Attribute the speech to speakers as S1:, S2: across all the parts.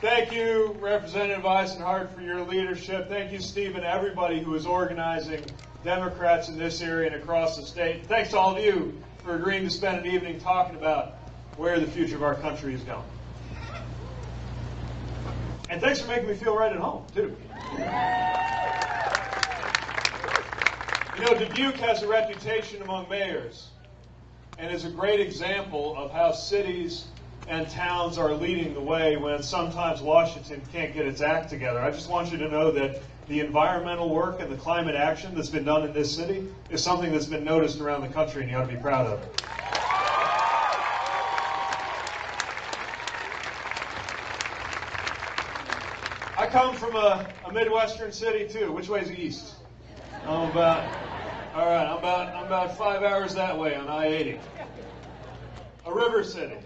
S1: Thank you, Representative Isenhart, for your leadership. Thank you, Steve, and everybody who is organizing Democrats in this area and across the state. Thanks to all of you for agreeing to spend an evening talking about where the future of our country is going. And thanks for making me feel right at home, too. You know, Dubuque has a reputation among mayors and is a great example of how cities and towns are leading the way when sometimes Washington can't get its act together. I just want you to know that the environmental work and the climate action that's been done in this city is something that's been noticed around the country, and you ought to be proud of it. I come from a, a Midwestern city too. Which way is east? I'm about all right. I'm about I'm about five hours that way on I-80. A river city,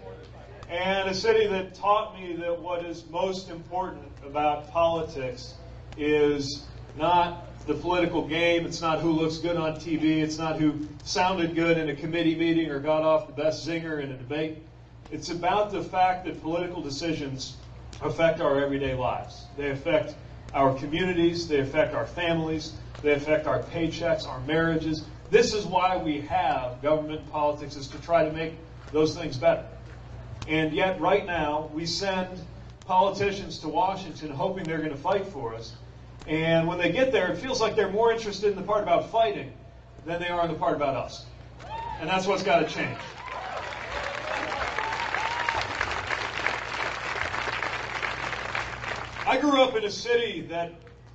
S1: and a city that taught me that what is most important about politics is not the political game. It's not who looks good on TV. It's not who sounded good in a committee meeting or got off the best zinger in a debate. It's about the fact that political decisions affect our everyday lives. They affect our communities, they affect our families, they affect our paychecks, our marriages. This is why we have government politics is to try to make those things better. And yet right now we send politicians to Washington hoping they're going to fight for us. And when they get there, it feels like they're more interested in the part about fighting than they are in the part about us. And that's what's got to change. I grew up in a city that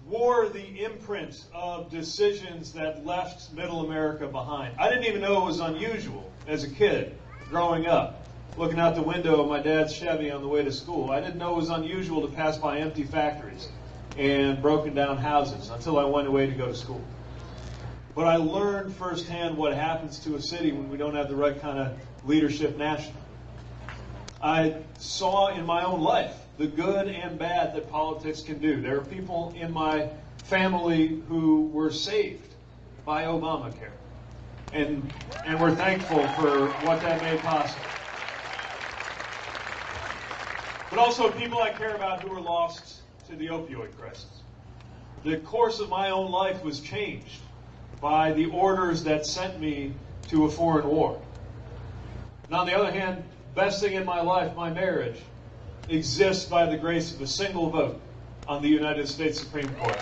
S1: wore the imprint of decisions that left middle America behind. I didn't even know it was unusual as a kid growing up, looking out the window of my dad's Chevy on the way to school. I didn't know it was unusual to pass by empty factories and broken down houses until I went away to go to school. But I learned firsthand what happens to a city when we don't have the right kind of leadership nationally. I saw in my own life the good and bad that politics can do. There are people in my family who were saved by Obamacare. And, and we're thankful for what that made possible. But also people I care about who were lost to the opioid crisis. The course of my own life was changed by the orders that sent me to a foreign war. And on the other hand, best thing in my life, my marriage, exists by the grace of a single vote on the United States Supreme Court.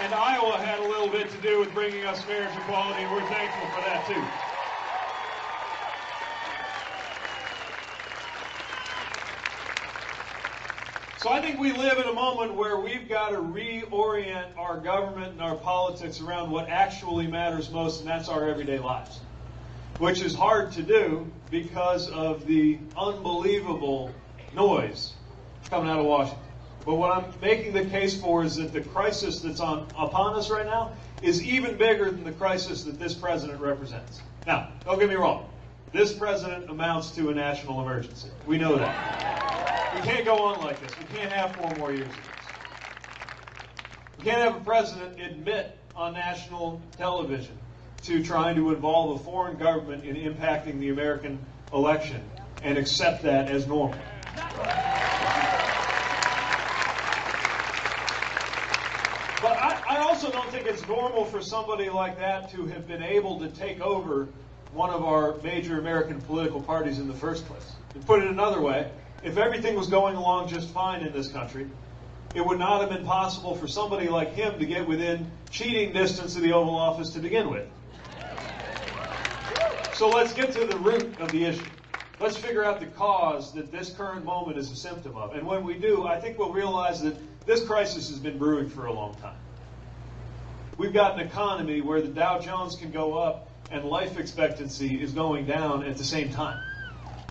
S1: And Iowa had a little bit to do with bringing us marriage equality, and we're thankful for that too. So I think we live in a moment where we've got to reorient our government and our politics around what actually matters most, and that's our everyday lives which is hard to do because of the unbelievable noise coming out of Washington. But what I'm making the case for is that the crisis that's on upon us right now is even bigger than the crisis that this president represents. Now, don't get me wrong. This president amounts to a national emergency. We know that. We can't go on like this. We can't have four more years of this. We can't have a president admit on national television to trying to involve a foreign government in impacting the American election and accept that as normal. But I, I, also don't think it's normal for somebody like that to have been able to take over one of our major American political parties in the first place. To put it another way, if everything was going along just fine in this country, it would not have been possible for somebody like him to get within cheating distance of the Oval Office to begin with. So let's get to the root of the issue. Let's figure out the cause that this current moment is a symptom of. And when we do, I think we'll realize that this crisis has been brewing for a long time. We've got an economy where the Dow Jones can go up and life expectancy is going down at the same time.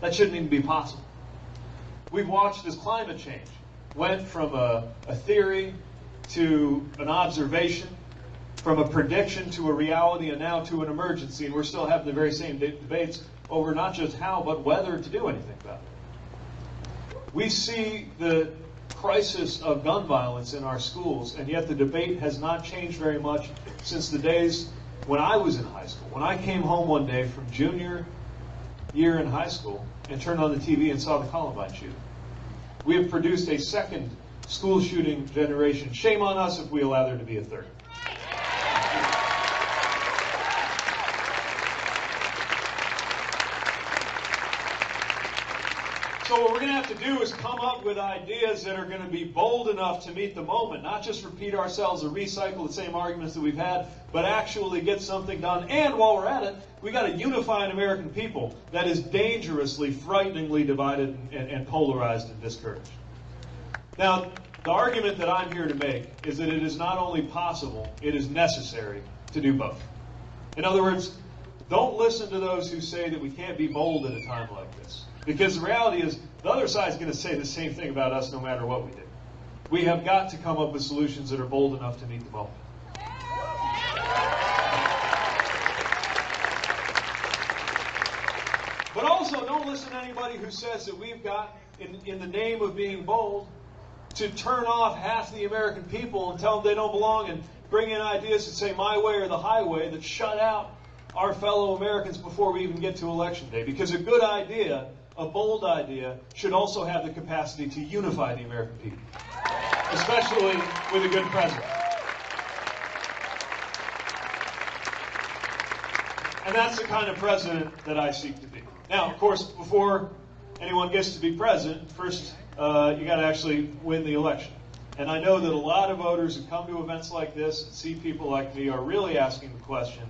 S1: That shouldn't even be possible. We've watched as climate change went from a, a theory to an observation from a prediction to a reality and now to an emergency, and we're still having the very same de- debates over not just how, but whether to do anything about it. We see the crisis of gun violence in our schools, and yet the debate has not changed very much since the days when I was in high school. When I came home one day from junior year in high school and turned on the TV and saw the Columbine shooting. We have produced a second school shooting generation. Shame on us if we allow there to be a third. So what we're going to have to do is come up with ideas that are going to be bold enough to meet the moment, not just repeat ourselves or recycle the same arguments that we've had, but actually get something done. And while we're at it, we got to unify an American people that is dangerously, frighteningly divided and, and polarized and discouraged. Now, the argument that I'm here to make is that it is not only possible, it is necessary to do both. In other words, don't listen to those who say that we can't be bold at a time like this. Because the reality is, the other side is going to say the same thing about us no matter what we do. We have got to come up with solutions that are bold enough to meet the moment. But also, don't listen to anybody who says that we've got, in, in the name of being bold, to turn off half the American people and tell them they don't belong and bring in ideas that say my way or the highway that shut out our fellow Americans before we even get to election day. Because a good idea a bold idea should also have the capacity to unify the American people, especially with a good president. And that's the kind of president that I seek to be. Now, of course, before anyone gets to be president, first uh, you got to actually win the election. And I know that a lot of voters who come to events like this and see people like me are really asking the question,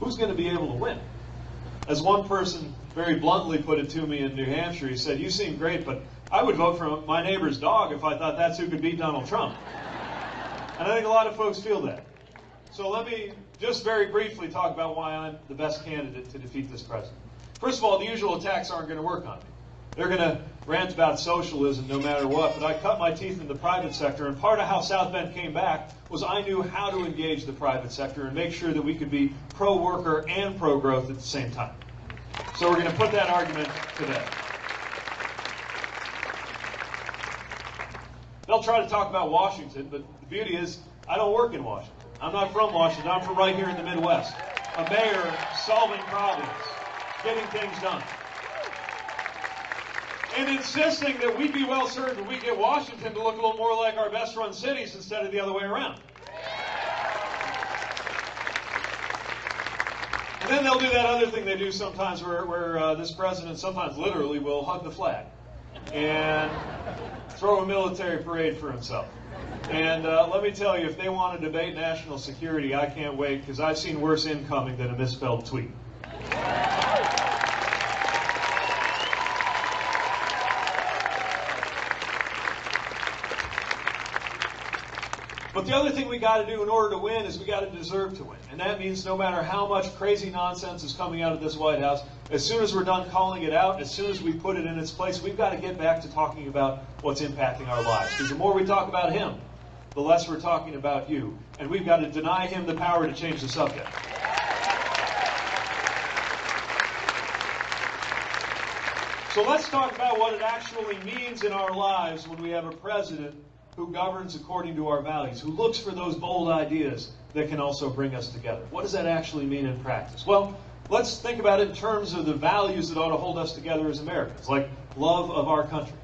S1: who's going to be able to win? As one person very bluntly put it to me in New Hampshire, he said, You seem great, but I would vote for my neighbor's dog if I thought that's who could beat Donald Trump. And I think a lot of folks feel that. So let me just very briefly talk about why I'm the best candidate to defeat this president. First of all, the usual attacks aren't going to work on me. They're going to rant about socialism no matter what, but I cut my teeth in the private sector, and part of how South Bend came back was I knew how to engage the private sector and make sure that we could be pro worker and pro growth at the same time. So we're going to put that argument to bed. They'll try to talk about Washington, but the beauty is I don't work in Washington. I'm not from Washington. I'm from right here in the Midwest. A mayor solving problems, getting things done. And insisting that we'd be well served if we get Washington to look a little more like our best run cities instead of the other way around. And then they'll do that other thing they do sometimes where, where uh, this president sometimes literally will hug the flag and throw a military parade for himself. And uh, let me tell you, if they want to debate national security, I can't wait because I've seen worse incoming than a misspelled tweet. But the other thing we got to do in order to win is we got to deserve to win. And that means no matter how much crazy nonsense is coming out of this White House, as soon as we're done calling it out, as soon as we put it in its place, we've got to get back to talking about what's impacting our lives. Because the more we talk about him, the less we're talking about you. And we've got to deny him the power to change the subject. So let's talk about what it actually means in our lives when we have a president who governs according to our values, who looks for those bold ideas that can also bring us together. What does that actually mean in practice? Well, let's think about it in terms of the values that ought to hold us together as Americans, like love of our country.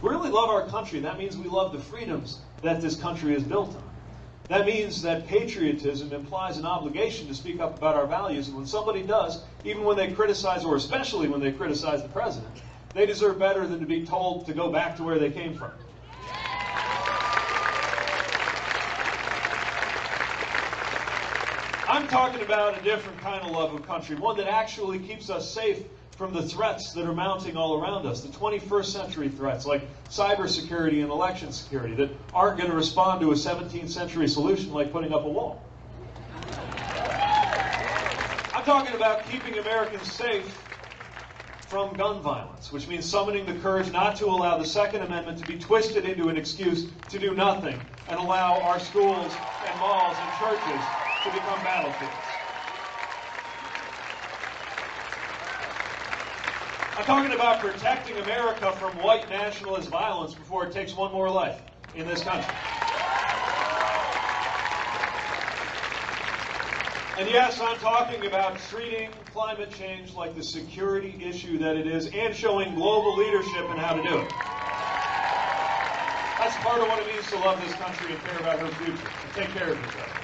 S1: We really love our country, that means we love the freedoms that this country is built on. That means that patriotism implies an obligation to speak up about our values, and when somebody does, even when they criticize, or especially when they criticize the president, they deserve better than to be told to go back to where they came from. I'm talking about a different kind of love of country, one that actually keeps us safe from the threats that are mounting all around us, the 21st century threats like cybersecurity and election security that aren't going to respond to a 17th century solution like putting up a wall. I'm talking about keeping Americans safe from gun violence, which means summoning the courage not to allow the Second Amendment to be twisted into an excuse to do nothing and allow our schools and malls and churches to become battlefields. I'm talking about protecting America from white nationalist violence before it takes one more life in this country. And yes, I'm talking about treating climate change like the security issue that it is and showing global leadership in how to do it. That's part of what it means to love this country and care about her future, and take care of other.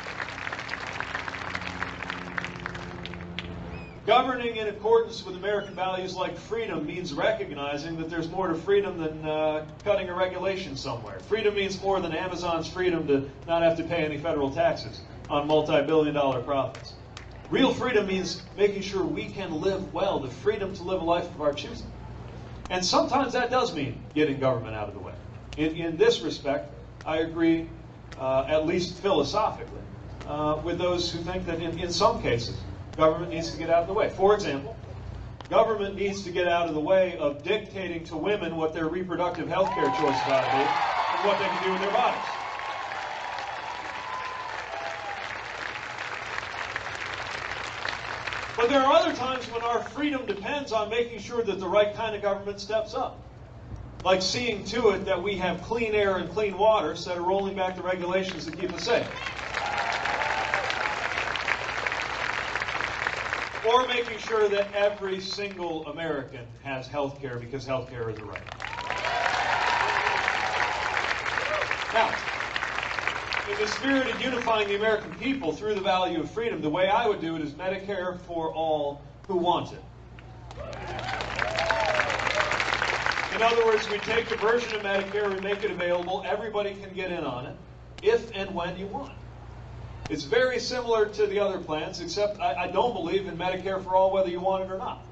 S1: Governing in accordance with American values like freedom means recognizing that there's more to freedom than uh, cutting a regulation somewhere. Freedom means more than Amazon's freedom to not have to pay any federal taxes on multi billion dollar profits. Real freedom means making sure we can live well, the freedom to live a life of our choosing. And sometimes that does mean getting government out of the way. In, in this respect, I agree, uh, at least philosophically, uh, with those who think that in, in some cases, government needs to get out of the way. For example, government needs to get out of the way of dictating to women what their reproductive health care choices ought to be and what they can do with their bodies. But there are other times when our freedom depends on making sure that the right kind of government steps up. Like seeing to it that we have clean air and clean water instead of rolling back the regulations that keep us safe. Or making sure that every single American has health care because health care is a right. Now, in the spirit of unifying the American people through the value of freedom, the way I would do it is Medicare for all who want it. In other words, we take the version of Medicare, we make it available, everybody can get in on it, if and when you want. It's very similar to the other plans, except I, I don't believe in Medicare for all whether you want it or not.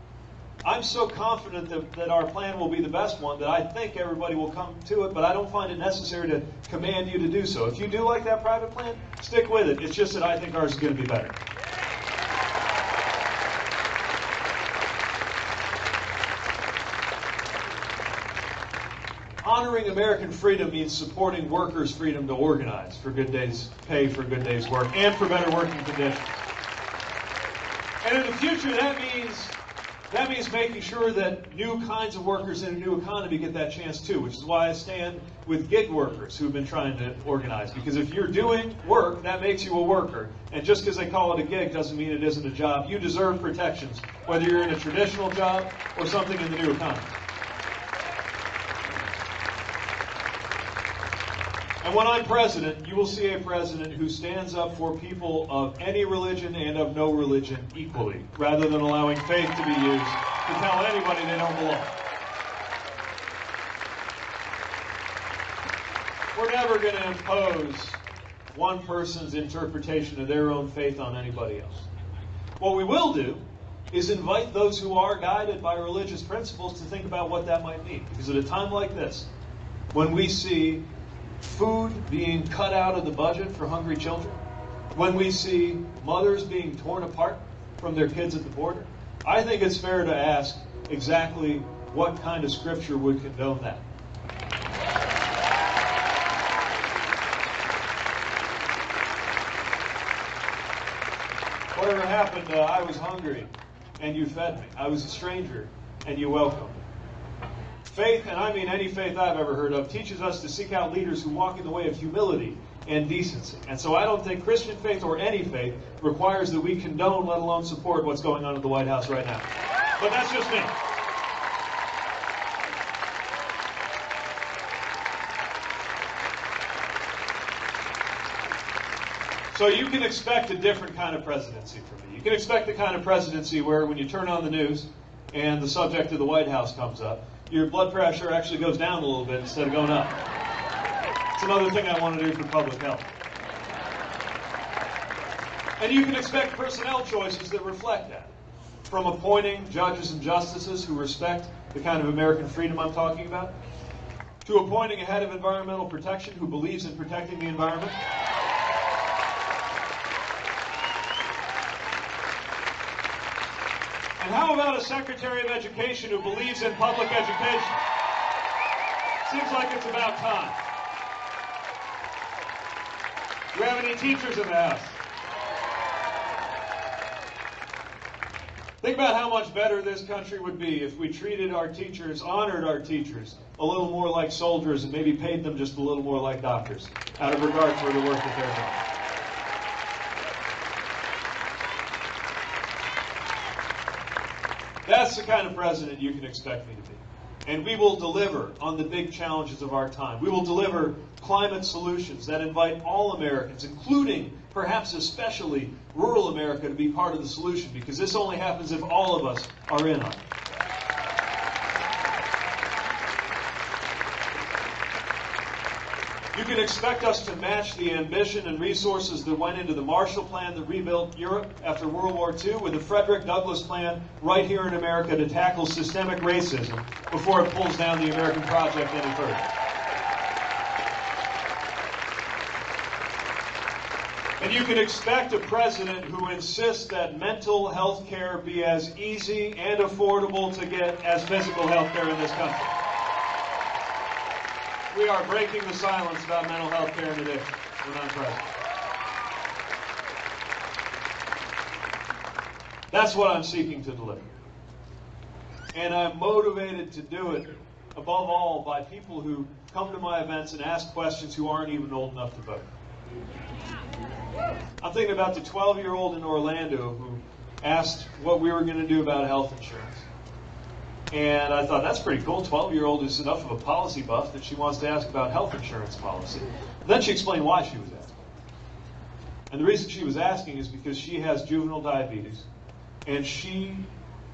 S1: I'm so confident that, that our plan will be the best one that I think everybody will come to it, but I don't find it necessary to command you to do so. If you do like that private plan, stick with it. It's just that I think ours is going to be better. Honoring American freedom means supporting workers' freedom to organize for good days' pay, for good days' work, and for better working conditions. And in the future, that means that means making sure that new kinds of workers in a new economy get that chance too, which is why I stand with gig workers who've been trying to organize. Because if you're doing work, that makes you a worker. And just because they call it a gig doesn't mean it isn't a job. You deserve protections, whether you're in a traditional job or something in the new economy. And when I'm president, you will see a president who stands up for people of any religion and of no religion equally, rather than allowing faith to be used to tell anybody they don't belong. We're never going to impose one person's interpretation of their own faith on anybody else. What we will do is invite those who are guided by religious principles to think about what that might mean. Because at a time like this, when we see food being cut out of the budget for hungry children, when we see mothers being torn apart from their kids at the border, I think it's fair to ask exactly what kind of scripture would condone that. Whatever happened, uh, I was hungry and you fed me. I was a stranger and you welcomed me. Faith, and I mean any faith I've ever heard of, teaches us to seek out leaders who walk in the way of humility and decency. And so I don't think Christian faith or any faith requires that we condone, let alone support what's going on at the White House right now. But that's just me. So you can expect a different kind of presidency from me. You can expect the kind of presidency where when you turn on the news and the subject of the White House comes up, your blood pressure actually goes down a little bit instead of going up. It's another thing I want to do for public health. And you can expect personnel choices that reflect that. From appointing judges and justices who respect the kind of American freedom I'm talking about, to appointing a head of environmental protection who believes in protecting the environment. How about a Secretary of Education who believes in public education? Seems like it's about time. Do we have any teachers in the house? Think about how much better this country would be if we treated our teachers, honored our teachers, a little more like soldiers and maybe paid them just a little more like doctors out of regard for the work that they're doing. That's the kind of president you can expect me to be. And we will deliver on the big challenges of our time. We will deliver climate solutions that invite all Americans, including, perhaps especially, rural America, to be part of the solution, because this only happens if all of us are in on it. You can expect us to match the ambition and resources that went into the Marshall Plan that rebuilt Europe after World War II with the Frederick Douglass Plan right here in America to tackle systemic racism before it pulls down the American project any further. And you can expect a president who insists that mental health care be as easy and affordable to get as physical health care in this country. We are breaking the silence about mental health care addiction when I'm. That's what I'm seeking to deliver. And I'm motivated to do it, above all, by people who come to my events and ask questions who aren't even old enough to vote. I'm thinking about the 12 year old in Orlando who asked what we were going to do about health insurance. And I thought, that's pretty cool. 12 year old is enough of a policy buff that she wants to ask about health insurance policy. Then she explained why she was asking. And the reason she was asking is because she has juvenile diabetes and she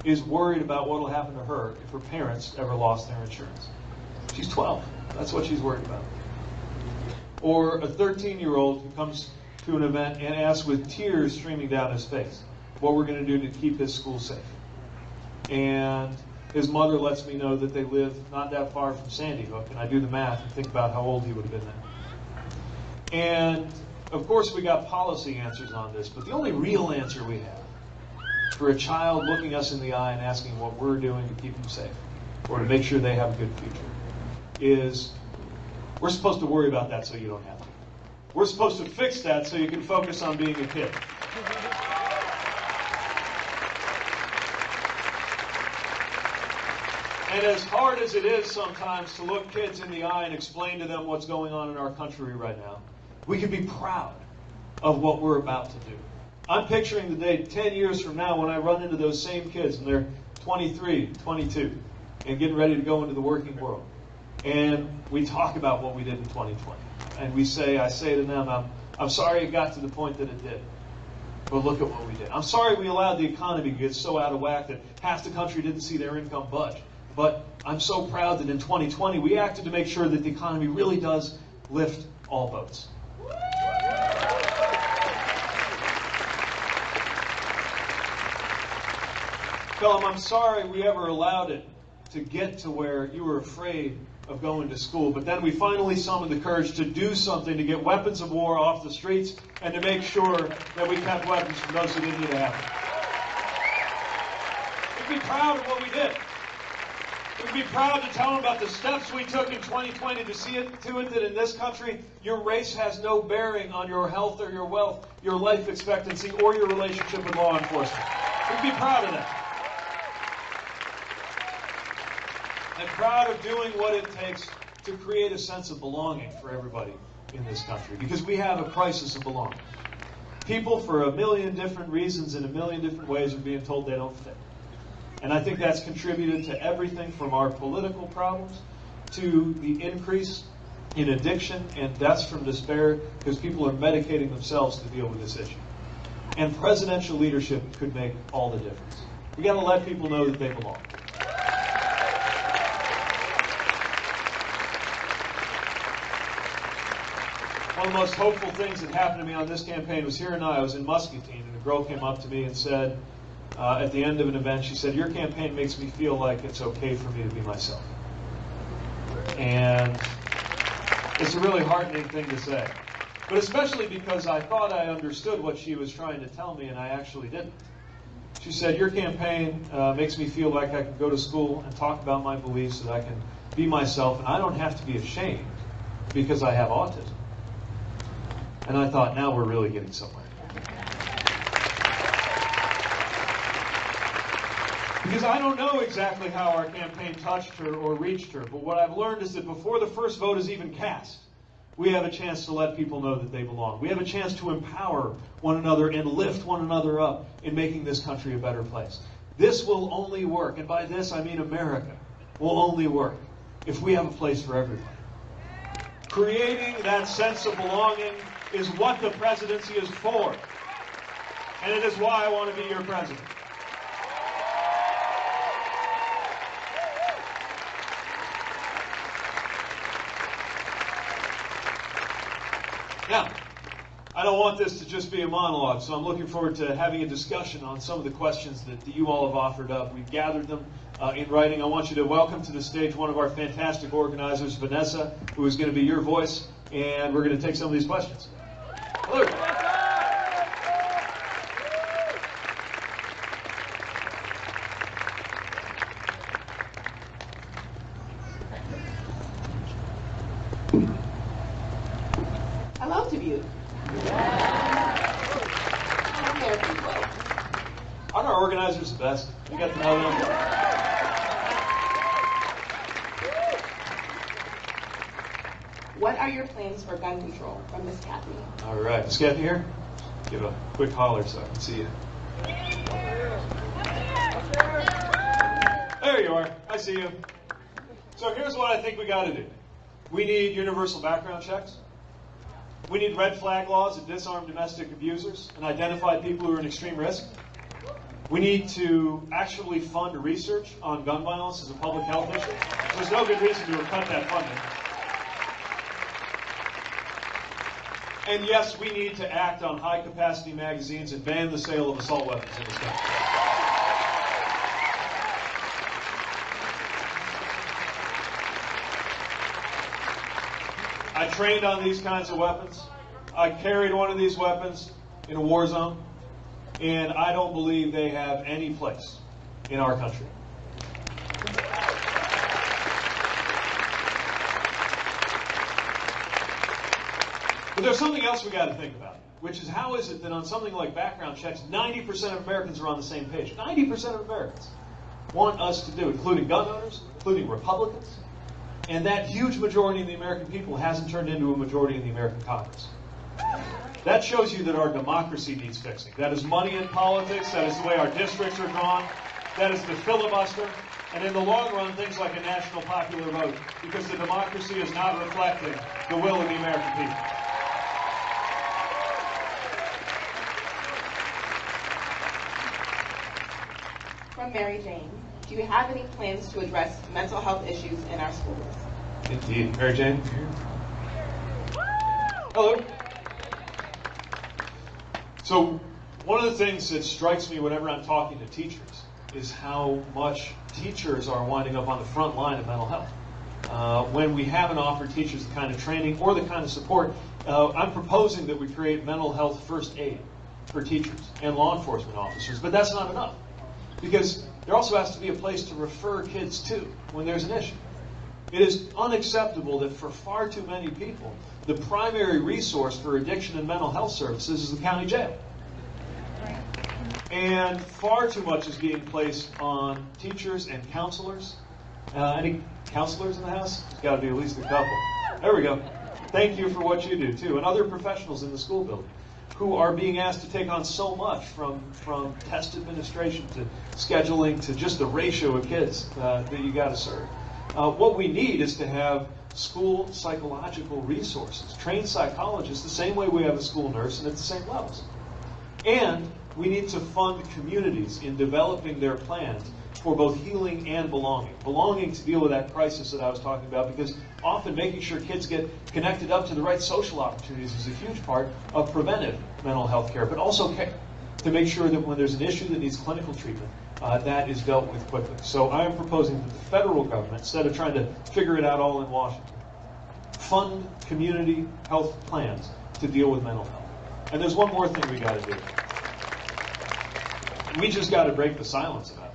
S1: is worried about what will happen to her if her parents ever lost their insurance. She's 12. That's what she's worried about. Or a 13 year old who comes to an event and asks with tears streaming down his face what we're going to do to keep his school safe. And his mother lets me know that they live not that far from Sandy Hook, and I do the math and think about how old he would have been then. And of course, we got policy answers on this, but the only real answer we have for a child looking us in the eye and asking what we're doing to keep them safe or to make sure they have a good future is we're supposed to worry about that so you don't have to. We're supposed to fix that so you can focus on being a kid. And as hard as it is sometimes to look kids in the eye and explain to them what's going on in our country right now, we can be proud of what we're about to do. I'm picturing the day 10 years from now when I run into those same kids and they're 23, 22, and getting ready to go into the working world. And we talk about what we did in 2020. And we say, I say to them, I'm, I'm sorry it got to the point that it did. But look at what we did. I'm sorry we allowed the economy to get so out of whack that half the country didn't see their income budge. But I'm so proud that in 2020 we acted to make sure that the economy really does lift all boats. Philip, I'm sorry we ever allowed it to get to where you were afraid of going to school. But then we finally summoned the courage to do something to get weapons of war off the streets and to make sure that we kept weapons from those who didn't need to have them. We'd be proud of what we did. We'd be proud to tell them about the steps we took in 2020 to see it to it that in this country, your race has no bearing on your health or your wealth, your life expectancy, or your relationship with law enforcement. We'd be proud of that. And proud of doing what it takes to create a sense of belonging for everybody in this country. Because we have a crisis of belonging. People, for a million different reasons, in a million different ways, are being told they don't fit. And I think that's contributed to everything from our political problems to the increase in addiction and deaths from despair because people are medicating themselves to deal with this issue. And presidential leadership could make all the difference. We got to let people know that they belong. One of the most hopeful things that happened to me on this campaign was here in. I was in Muscatine, and a girl came up to me and said, uh, at the end of an event, she said, Your campaign makes me feel like it's okay for me to be myself. And it's a really heartening thing to say. But especially because I thought I understood what she was trying to tell me, and I actually didn't. She said, Your campaign uh, makes me feel like I can go to school and talk about my beliefs, that I can be myself, and I don't have to be ashamed because I have autism. And I thought, now we're really getting somewhere. Because I don't know exactly how our campaign touched her or reached her, but what I've learned is that before the first vote is even cast, we have a chance to let people know that they belong. We have a chance to empower one another and lift one another up in making this country a better place. This will only work, and by this I mean America, will only work if we have a place for everybody. Creating that sense of belonging is what the presidency is for. And it is why I want to be your president. Now, I don't want this to just be a monologue, so I'm looking forward to having a discussion on some of the questions that, you all have offered up. We've gathered them uh, in writing. I want you to welcome to the stage one of our fantastic organizers, Vanessa, who is going to be your voice, and we're going to take some of these questions. Hello.
S2: Hello to you. How there, people?
S1: Aren't our organizers the best? You got to know them.
S2: What are your plans for gun control from Miss Kathy?
S1: Is Kathy here? Give a quick holler so I can see you. There you are. I see you. So here's what I think we got to do. We need universal background checks. We need red flag laws that disarm domestic abusers and identify people who are in extreme risk. We need to actually fund research on gun violence as a public health issue. There's no good reason to have cut that funding. And yes, we need to act on high capacity magazines and ban the sale of assault weapons in this country. I trained on these kinds of weapons. I carried one of these weapons in a war zone, and I don't believe they have any place in our country. But there's something else we got to think about, which is how is it that on something like background checks, 90% of Americans are on the same page? 90% of Americans want us to do, including gun owners, including Republicans, and that huge majority of the American people hasn't turned into a majority in the American Congress. That shows you that our democracy needs fixing. That is money in politics. That is the way our districts are drawn. That is the filibuster. And in the long run, things like a national popular vote, because the democracy is not reflecting the will of the American people.
S2: From Mary Jane, do you have any plans to address mental health issues in our schools?
S1: Indeed. Mary Jane? Hello. So, one of the things that strikes me whenever I'm talking to teachers is how much teachers are winding up on the front line of mental health. Uh, when we haven't offered teachers the kind of training or the kind of support, uh, I'm proposing that we create mental health first aid for teachers and law enforcement officers, but that's not enough. Because there also has to be a place to refer kids to when there's an issue. It is unacceptable that for far too many people, the primary resource for addiction and mental health services is the county jail. And far too much is being placed on teachers and counselors. Uh, any counselors in the house? There's got to be at least a couple. There we go. Thank you for what you do, too. And other professionals in the school building who are being asked to take on so much from, from test administration to scheduling to just the ratio of kids uh, that you got to serve. Uh, what we need is to have school psychological resources, trained psychologists, the same way we have a school nurse and at the same levels. And we need to fund communities in developing their plans for both healing and belonging. Belonging to deal with that crisis that I was talking about, because often making sure kids get connected up to the right social opportunities is a huge part of preventive mental health care, but also care to make sure that when there's an issue that needs clinical treatment, uh, that is dealt with quickly. So I am proposing that the federal government, instead of trying to figure it out all in Washington, fund community health plans to deal with mental health. And there's one more thing we got to do. We just got to break the silence about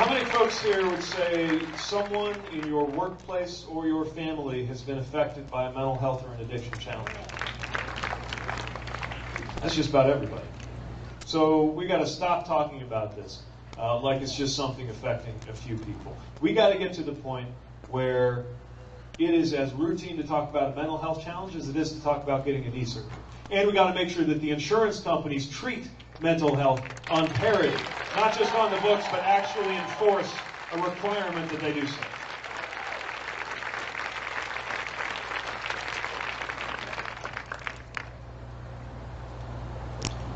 S1: How many folks here would say someone in your workplace or your family has been affected by a mental health or an addiction challenge? That's just about everybody. So we got to stop talking about this uh, like it's just something affecting a few people. We got to get to the point where it is as routine to talk about a mental health challenge as it is to talk about getting a knee surgery. And we got to make sure that the insurance companies treat mental health on parity, not just on the books, but actually enforce a requirement that they do so.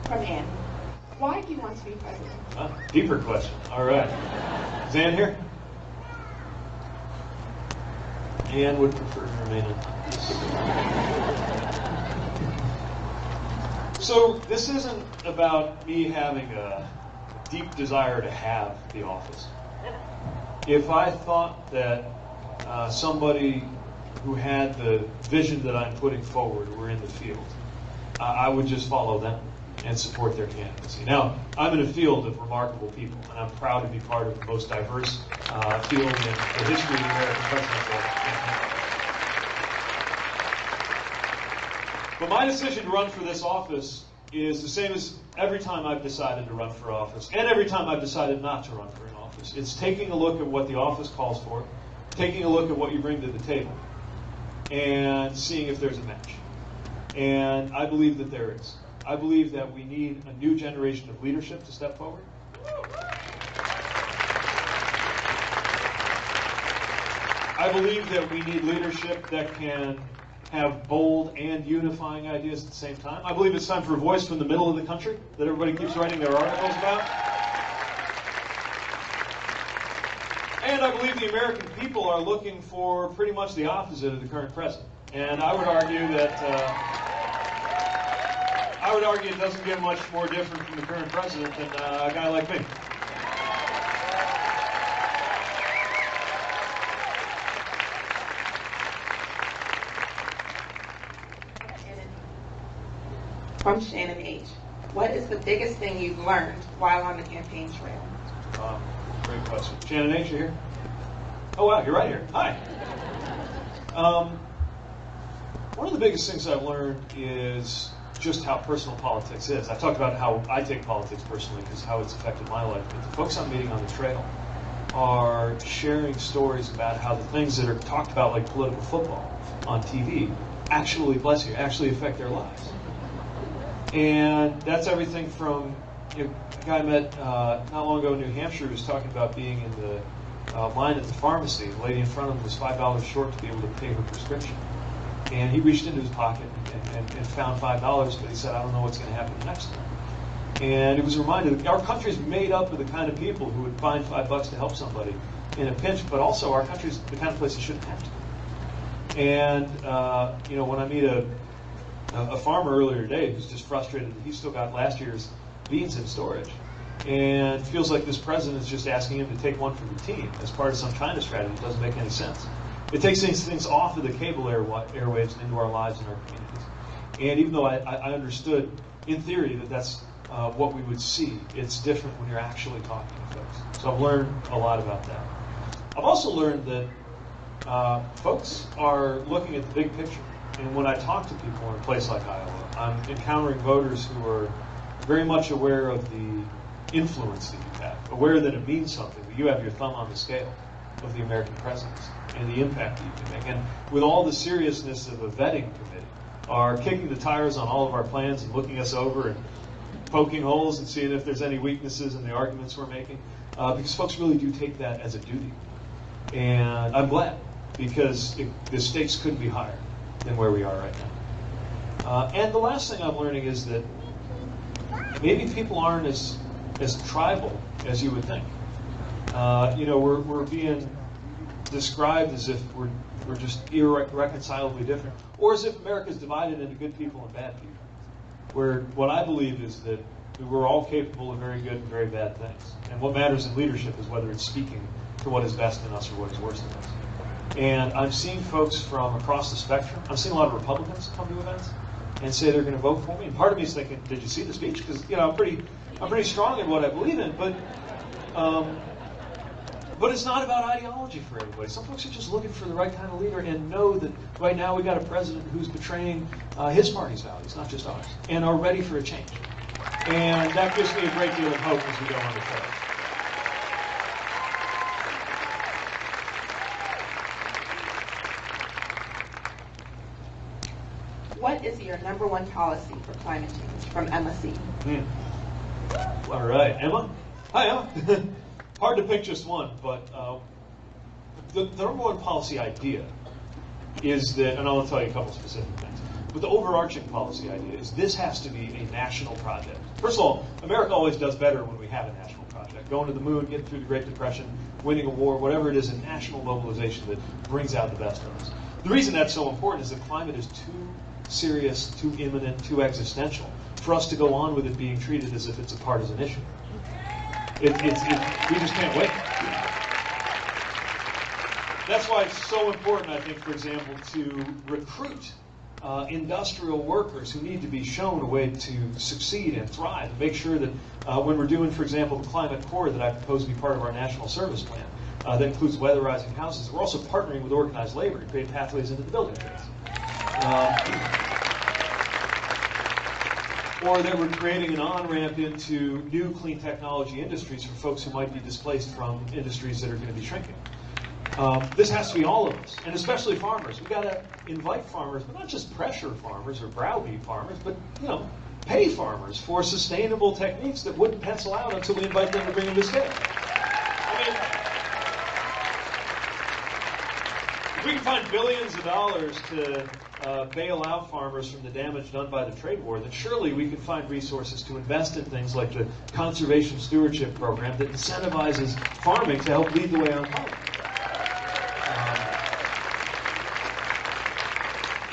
S2: From Ann. Why do you want to be president?
S1: Deeper question. All right. Is Ann here? Ann would prefer to remain anonymous. So this isn't about me having a deep desire to have the office. If I thought that uh, somebody who had the vision that I'm putting forward were in the field, uh, I would just follow them and support their candidacy. Now, I'm in a field of remarkable people, and I'm proud to be part of the most diverse uh, field in the history of the American campaign. But my decision to run for this office is the same as every time I've decided to run for office, and every time I've decided not to run for an office. It's taking a look at what the office calls for, taking a look at what you bring to the table, and seeing if there's a match. And I believe that there is. I believe that we need a new generation of leadership to step forward. I believe that we need leadership that can have bold and unifying ideas at the same time. I believe it's time for a voice from the middle of the country that everybody keeps writing their articles about. And I believe the American people are looking for pretty much the opposite of the current president. And I would argue that uh, I would argue it doesn't get much more different from the current president than uh, a guy like me.
S2: From Shannon H. What is the biggest thing you've learned while on the campaign trail?
S1: Uh, great question. Shannon H, you here? Oh, wow, you're right here. Hi. Um, one of the biggest things I've learned is just how personal politics is. I talked about how I take politics personally because how it's affected my life. But the folks I'm meeting on the trail are sharing stories about how the things that are talked about, like political football on TV, actually, bless you, actually affect their lives. And that's everything from you know, a guy I met uh, not long ago in New Hampshire who was talking about being in the uh, line at the pharmacy. The lady in front of him was five dollars short to be able to pay her prescription, and he reached into his pocket and, and, and found five dollars, but he said, "I don't know what's going to happen next time." And it was a reminder that our country is made up of the kind of people who would find five bucks to help somebody in a pinch, but also our country is the kind of place you shouldn't have to. And uh, you know, when I meet a a farmer earlier today who's just frustrated that he's still got last year's beans in storage and feels like this president is just asking him to take one for the team as part of some China strategy. It doesn't make any sense. It takes these things off of the cable air, airwaves into our lives and our communities. And even though I, I understood in theory that that's uh, what we would see, it's different when you're actually talking to folks. So I've learned a lot about that. I've also learned that uh, folks are looking at the big picture. And when I talk to people in a place like Iowa, I'm encountering voters who are very much aware of the influence that you have, aware that it means something, that you have your thumb on the scale of the American presidency and the impact that you can make. And with all the seriousness of a vetting committee, are kicking the tires on all of our plans and looking us over and poking holes and seeing if there's any weaknesses in the arguments we're making, uh, because folks really do take that as a duty. And I'm glad, because it, the stakes couldn't be higher than where we are right now. Uh, and the last thing I'm learning is that maybe people aren't as as tribal as you would think. Uh, you know, we're, we're being described as if we're, we're just irreconcilably different, or as if America is divided into good people and bad people. Where what I believe is that we're all capable of very good and very bad things. And what matters in leadership is whether it's speaking to what is best in us or what is worst in us. And I'm seeing folks from across the spectrum. I'm seeing a lot of Republicans come to events and say they're going to vote for me. And part of me is thinking, did you see the speech? Because you know I'm pretty, I'm pretty strong in what I believe in. But, um, but it's not about ideology for everybody. Some folks are just looking for the right kind of leader and know that right now we got a president who's betraying uh, his party's values, not just ours, and are ready for a change. And that gives me a great deal of hope as we go on the trail.
S2: What What is your number one policy for climate change from Emma C?
S1: Hmm. All right, Emma. Hi, Emma. Hard to pick just one, but uh, the, the number one policy idea is that, and I'll tell you a couple specific things. But the overarching policy idea is this has to be a national project. First of all, America always does better when we have a national project. Going to the moon, getting through the Great Depression, winning a war, whatever it is, a national mobilization that brings out the best of us. The reason that's so important is that climate is too serious, too imminent, too existential for us to go on with it being treated as if it's a partisan issue. It, it's, it, we just can't wait. That's why it's so important, I think, for example, to recruit uh, industrial workers who need to be shown a way to succeed and thrive, and make sure that uh, when we're doing, for example, the Climate Corps that I propose to be part of our national service plan, uh, that includes weatherizing houses, we're also partnering with organized labor to create pathways into the building trades. Uh, or that we're creating an on-ramp into new clean technology industries for folks who might be displaced from industries that are going to be shrinking. Um, this has to be all of us, and especially farmers. We've got to invite farmers, but not just pressure farmers or browbeat farmers, but you know, pay farmers for sustainable techniques that wouldn't pencil out until we invite them to bring them to scale. I mean, if we can find billions of dollars to uh, bail out farmers from the damage done by the trade war, then surely we can find resources to invest in things like the Conservation Stewardship Program that incentivizes farming to help lead the way on climate.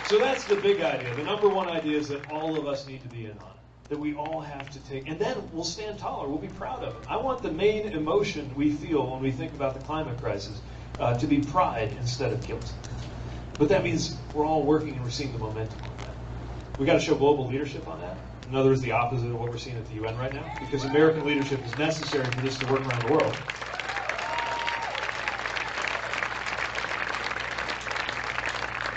S1: So that's the big idea. The number one idea is that all of us need to be in on it. That we all have to take, and then we'll stand taller. We'll be proud of it. I want the main emotion we feel when we think about the climate crisis uh, to be pride instead of guilt. But that means we're all working and we're seeing the momentum on that. We got to show global leadership on that. In other words, the opposite of what we're seeing at the UN right now, because American leadership is necessary for this to work around the world.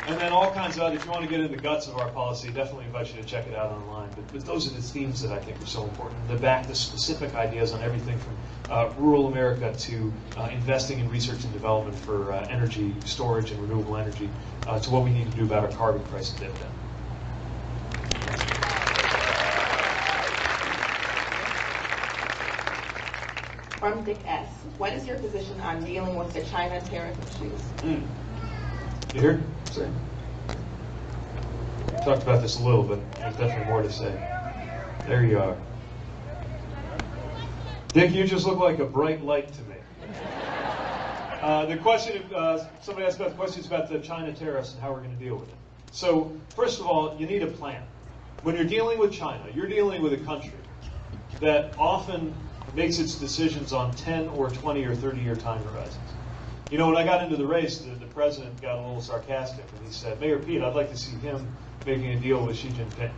S1: And then all kinds of, other, if you want to get into the guts of our policy, definitely invite you to check it out online. But, but those are the themes that I think are so important. The back the specific ideas on everything from uh, rural America to uh, investing in research and development for uh, energy storage and renewable energy uh, to what we need to do about our carbon price and dividend.
S2: From Dick S. What is your position on dealing with the China tariff issues?
S1: Mm. You hear? Say. Talked about this a little, but there's definitely more to say. There you are. Dick, you just look like a bright light to me. Uh, the question, uh, somebody asked about the questions about the China tariffs and how we're going to deal with it. So, first of all, you need a plan. When you're dealing with China, you're dealing with a country that often makes its decisions on 10 or 20 or 30 year time horizons. You know, when I got into the race, the, the president got a little sarcastic and he said, Mayor Pete, I'd like to see him making a deal with Xi Jinping.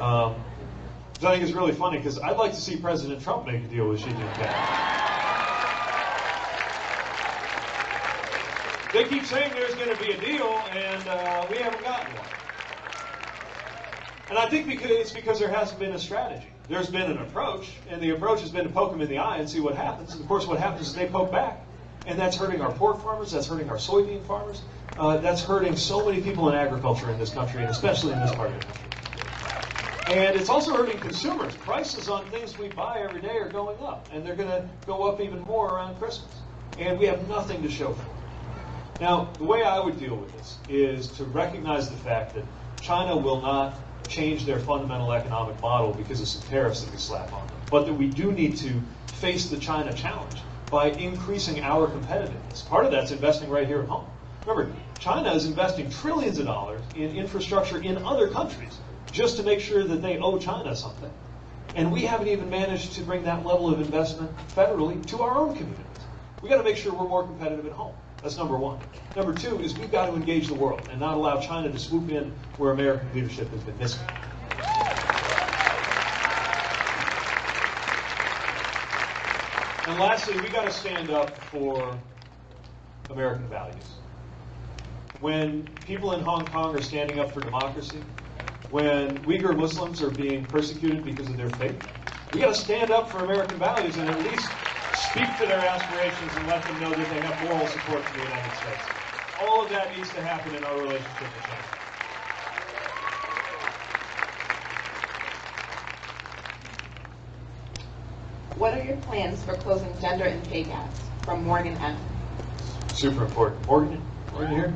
S1: Um, I think is really funny because I'd like to see President Trump make a deal with Xi Jinping. They keep saying there's going to be a deal, and uh, we haven't gotten one. And I think because it's because there hasn't been a strategy. There's been an approach, and the approach has been to poke them in the eye and see what happens. And of course, what happens is they poke back. And that's hurting our pork farmers, that's hurting our soybean farmers, uh, that's hurting so many people in agriculture in this country, and especially in this part of the country. And it's also hurting consumers. Prices on things we buy every day are going up, and they're going to go up even more around Christmas. And we have nothing to show for it. Now, the way I would deal with this is to recognize the fact that China will not change their fundamental economic model because of some tariffs that we slap on them, but that we do need to face the China challenge by increasing our competitiveness. Part of that's investing right here at home. Remember, China is investing trillions of dollars in infrastructure in other countries just to make sure that they owe China something. And we haven't even managed to bring that level of investment federally to our own communities. We've got to make sure we're more competitive at home. That's number one. Number two is we've got to engage the world and not allow China to swoop in where American leadership has been missing. And lastly, we got to stand up for American values. When people in Hong Kong are standing up for democracy, when Uyghur Muslims are being persecuted because of their faith, we got to stand up for American values and at least speak to their aspirations and let them know that they have moral support from the United States. All of that needs to happen in our relationship with China.
S2: Your plans for closing gender and pay gaps? From Morgan M.
S1: Super important. Morgan, Morgan here?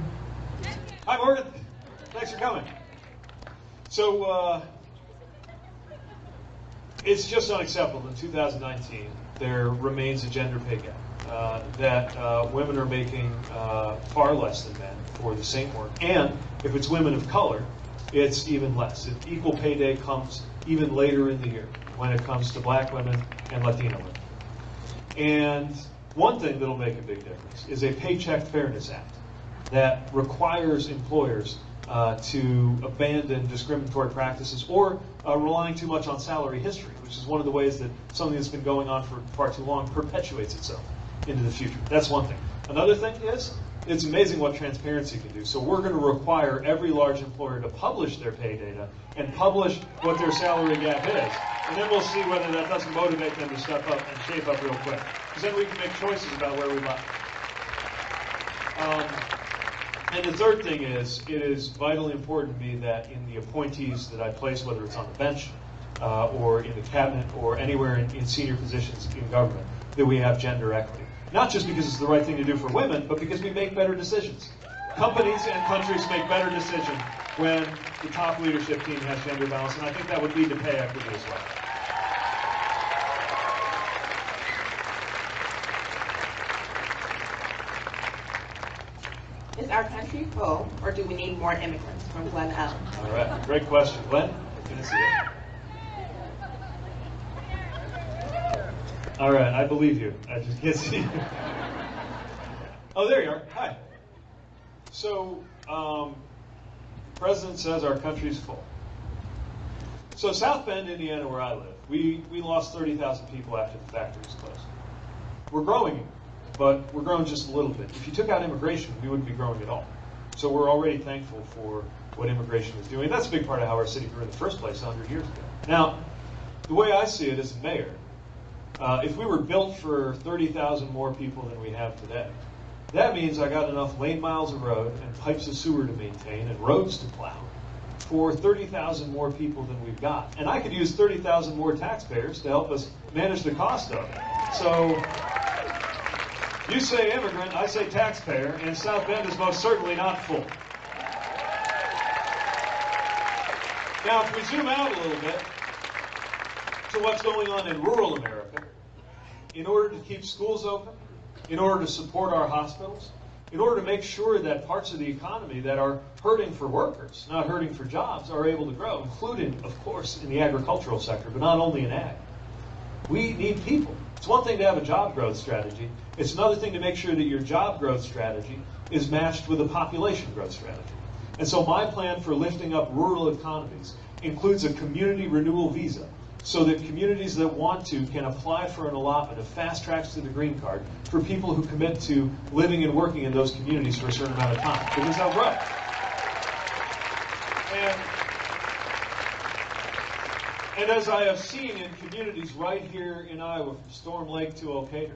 S1: Hi, Morgan. Thanks for coming. So, uh, it's just unacceptable in 2019 there remains a gender pay gap. Uh, that uh, women are making uh, far less than men for the same work. And if it's women of color, it's even less. It, equal pay day comes even later in the year when it comes to black women and Latino women. And one thing that'll make a big difference is a Paycheck Fairness Act that requires employers uh, to abandon discriminatory practices or uh, relying too much on salary history, which is one of the ways that something that's been going on for far too long perpetuates itself into the future. That's one thing. Another thing is, it's amazing what transparency can do. So we're going to require every large employer to publish their pay data and publish what their salary gap is. And then we'll see whether that doesn't motivate them to step up and shape up real quick. Because then we can make choices about where we buy. Um, and the third thing is, it is vitally important to me that in the appointees that I place, whether it's on the bench uh, or in the cabinet or anywhere in, in senior positions in government, that we have gender equity. Not just because it's the right thing to do for women, but because we make better decisions. Companies and countries make better decisions when the top leadership team has gender balance, and I think that would lead to pay equity as well.
S2: Is our country full, or do we need more immigrants? From Glenn L.
S1: All right, great question. Glenn, can I see it? All right, I believe you. I just can't see you. Oh, there you are. Hi. So, um, President says our country's full. So, South Bend, Indiana, where I live, we, we lost 30,000 people after the factories closed. We're growing, but we're growing just a little bit. If you took out immigration, we wouldn't be growing at all. So, we're already thankful for what immigration is doing. That's a big part of how our city grew in the first place 100 years ago. Now, the way I see it as mayor, uh, if we were built for 30,000 more people than we have today, that means I got enough lane miles of road and pipes of sewer to maintain and roads to plow for 30,000 more people than we've got. And I could use 30,000 more taxpayers to help us manage the cost of it. So you say immigrant, I say taxpayer, and South Bend is most certainly not full. Now, if we zoom out a little bit to what's going on in rural America, in order to keep schools open, in order to support our hospitals, in order to make sure that parts of the economy that are hurting for workers, not hurting for jobs, are able to grow, including, of course, in the agricultural sector, but not only in ag. We need people. It's one thing to have a job growth strategy. It's another thing to make sure that your job growth strategy is matched with a population growth strategy. And so my plan for lifting up rural economies includes a community renewal visa so that communities that want to can apply for an allotment of fast tracks to the green card for people who commit to living and working in those communities for a certain amount of time. Because they'll grow. And, and as I have seen in communities right here in Iowa, from Storm Lake to Decatur,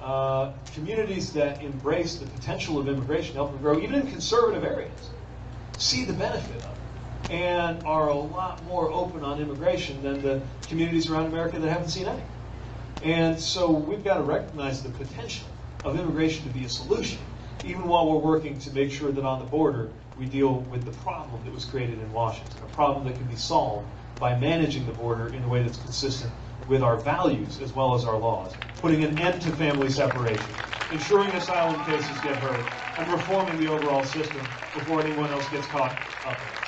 S1: uh, communities that embrace the potential of immigration, help them grow, even in conservative areas, see the benefit of it and are a lot more open on immigration than the communities around America that haven't seen any. And so we've got to recognize the potential of immigration to be a solution, even while we're working to make sure that on the border we deal with the problem that was created in Washington, a problem that can be solved by managing the border in a way that's consistent with our values as well as our laws, putting an end to family separation, ensuring asylum cases get heard, and reforming the overall system before anyone else gets caught up.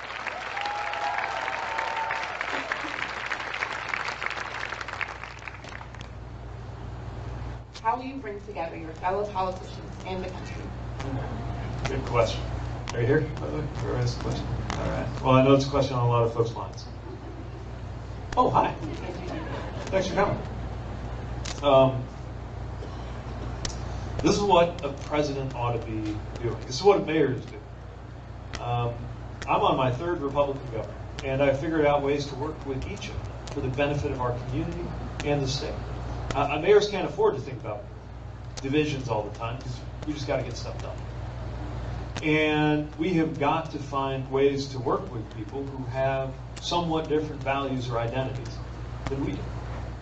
S2: How will you bring together your fellow politicians and the country?
S1: Good question. Are you here, by the way? Whoever asked the question? All right. Well, I know it's a question on a lot of folks' minds. Oh, hi. Thanks for coming. Um, this is what a president ought to be doing. This is what a mayors do. Um, I'm on my third Republican governor, and I figured out ways to work with each of them for the benefit of our community and the state. Uh, mayors can't afford to think about divisions all the time because we just got to get stuff done. And we have got to find ways to work with people who have somewhat different values or identities than we do.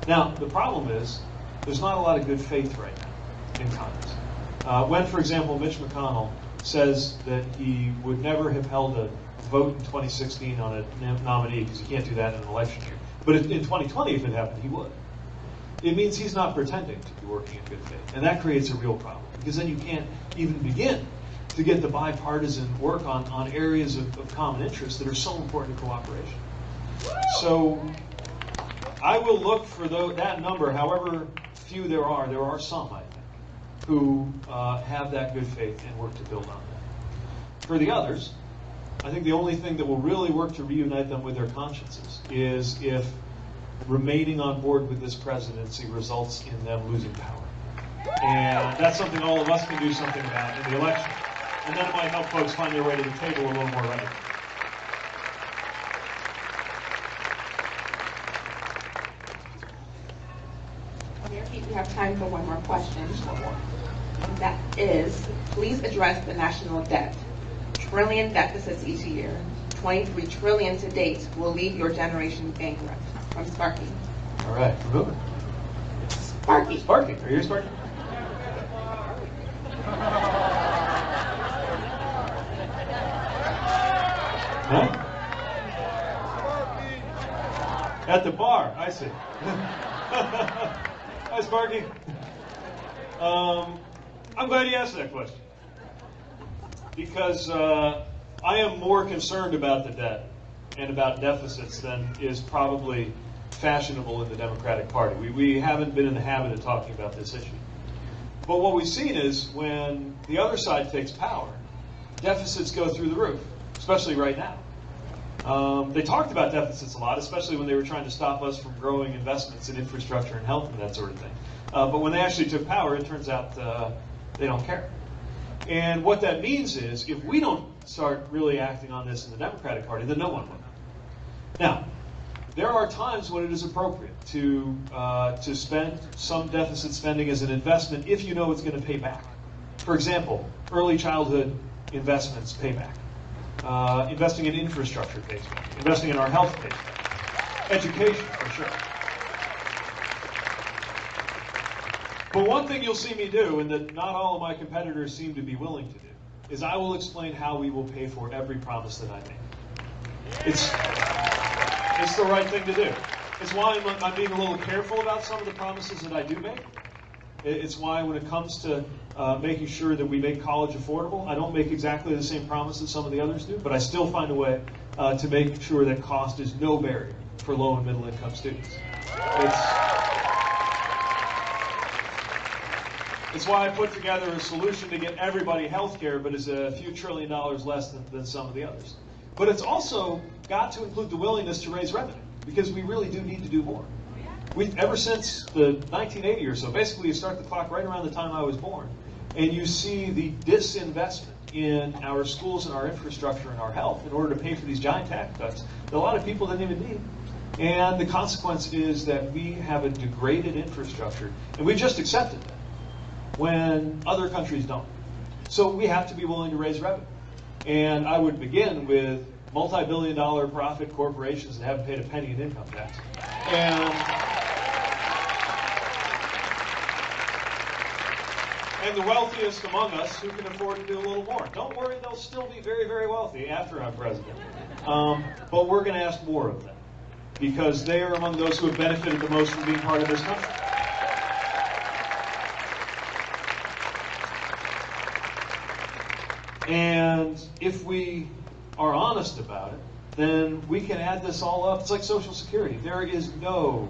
S1: Now, the problem is there's not a lot of good faith right now in Congress. Uh, when, for example, Mitch McConnell says that he would never have held a vote in 2016 on a nominee because you can't do that in an election year. But in 2020, if it happened, he would. It means he's not pretending to be working in good faith. And that creates a real problem because then you can't even begin to get the bipartisan work on, on areas of, of common interest that are so important to cooperation. So I will look for that number, however few there are. There are some, I think, who uh, have that good faith and work to build on that. For the others, I think the only thing that will really work to reunite them with their consciences is if remaining on board with this presidency results in them losing power. And that's something all of us can do something about in the election. And that might help folks find their way to the table a little more readily.
S2: We have time for one more question. That is, please address the national debt. Trillion deficits each year. 23 trillion to date will leave your generation bankrupt. From Sparky.
S1: All right, we're moving.
S2: Sparky.
S1: Sparky, are you Sparky? Huh? At the bar, I see. Hi, Sparky. Um, I'm glad you asked that question. Because uh, I am more concerned about the debt and about deficits than is probably fashionable in the Democratic Party. We, we haven't been in the habit of talking about this issue. But what we've seen is when the other side takes power, deficits go through the roof, especially right now. Um, they talked about deficits a lot, especially when they were trying to stop us from growing investments in infrastructure and health and that sort of thing. Uh, but when they actually took power, it turns out uh, they don't care. And what that means is if we don't start really acting on this in the Democratic Party, then no one will. Now, there are times when it is appropriate to uh, to spend some deficit spending as an investment if you know it's going to pay back. For example, early childhood investments pay back. Uh, investing in infrastructure pays back. Investing in our health pays back. Education, for sure. But one thing you'll see me do, and that not all of my competitors seem to be willing to do, is I will explain how we will pay for every promise that I make. It's it's the right thing to do. It's why I'm, I'm, being a little careful about some of the promises that I do make. It's why when it comes to uh, making sure that we make college affordable, I don't make exactly the same promise promises some of the others do, but I still find a way uh, to make sure that cost is no barrier for low and middle income students. It's, it's why I put together a solution to get everybody health care, but is a few trillion dollars less than, than some of the others. But it's also got to include the willingness to raise revenue because we really do need to do more. We, ever since the 1980 or so, basically you start the clock right around the time I was born, and you see the disinvestment in our schools and our infrastructure and our health in order to pay for these giant tax cuts that a lot of people didn't even need. And the consequence is that we have a degraded infrastructure, and we just accepted that when other countries don't. So we have to be willing to raise revenue. And I would begin with multi-billion dollar profit corporations that haven't paid a penny in income tax. And, and the wealthiest among us who can afford to do a little more. Don't worry, they'll still be very, very wealthy after I'm president. Um, but we're going to ask more of them because they are among those who have benefited the most from being part of this country. And if we are honest about it, then we can add this all up. It's like Social Security. There is no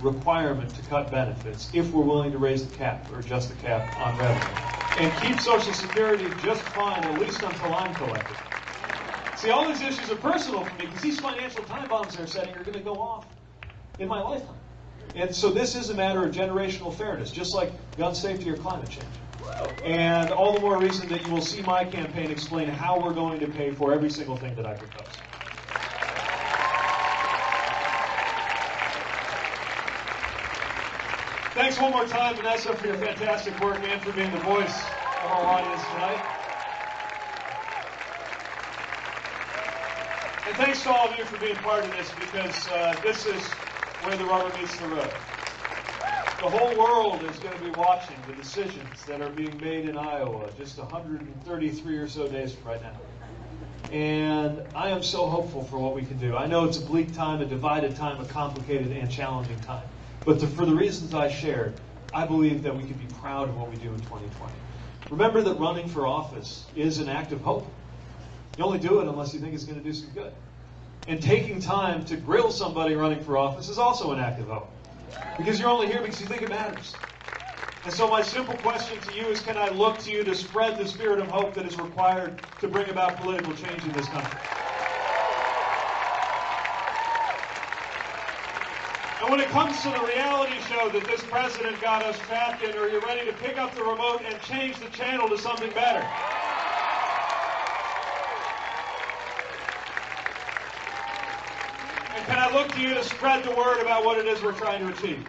S1: requirement to cut benefits if we're willing to raise the cap or adjust the cap on revenue. And keep Social Security just fine, at least until I'm collected. See, all these issues are personal for me because these financial time bombs they're setting are going to go off in my lifetime. And so this is a matter of generational fairness, just like gun safety or climate change. And all the more reason that you will see my campaign explain how we're going to pay for every single thing that I propose. Thanks one more time, Vanessa, for your fantastic work and for being the voice of our audience tonight. And thanks to all of you for being part of this because uh, this is where the rubber meets the road. The whole world is going to be watching the decisions that are being made in Iowa just 133 or so days from right now. And I am so hopeful for what we can do. I know it's a bleak time, a divided time, a complicated and challenging time. But the, for the reasons I shared, I believe that we can be proud of what we do in 2020. Remember that running for office is an act of hope. You only do it unless you think it's going to do some good. And taking time to grill somebody running for office is also an act of hope. Because you're only here because you think it matters. And so my simple question to you is can I look to you to spread the spirit of hope that is required to bring about political change in this country? And when it comes to the reality show that this president got us trapped in, are you ready to pick up the remote and change the channel to something better? Can I look to you to spread the word about what it is we're trying to achieve?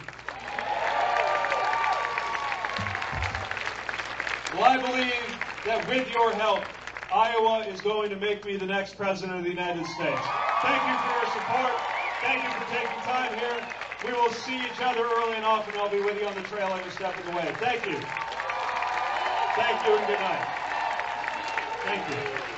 S1: Well, I believe that with your help, Iowa is going to make me the next president of the United States. Thank you for your support. Thank you for taking time here. We will see each other early and often. I'll be with you on the trail every step of the way. Thank you. Thank you and good night. Thank you.